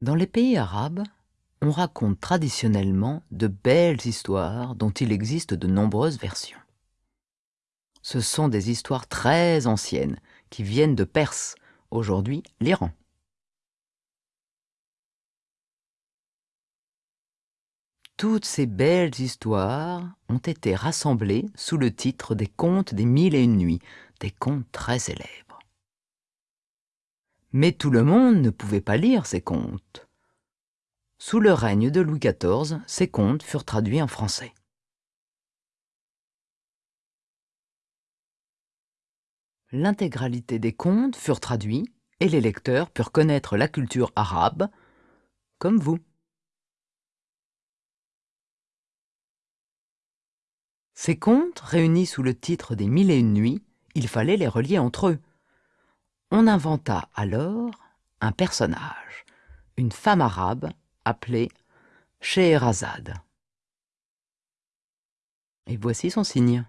Dans les pays arabes, on raconte traditionnellement de belles histoires dont il existe de nombreuses versions. Ce sont des histoires très anciennes qui viennent de Perse, aujourd'hui l'Iran. Toutes ces belles histoires ont été rassemblées sous le titre des Contes des Mille et Une Nuits, des contes très célèbres. Mais tout le monde ne pouvait pas lire ces contes. Sous le règne de Louis XIV, ces contes furent traduits en français. L'intégralité des contes furent traduits et les lecteurs purent connaître la culture arabe, comme vous. Ces contes, réunis sous le titre des Mille et Une Nuits, il fallait les relier entre eux. On inventa alors un personnage, une femme arabe appelée Scheherazade. Et voici son signe.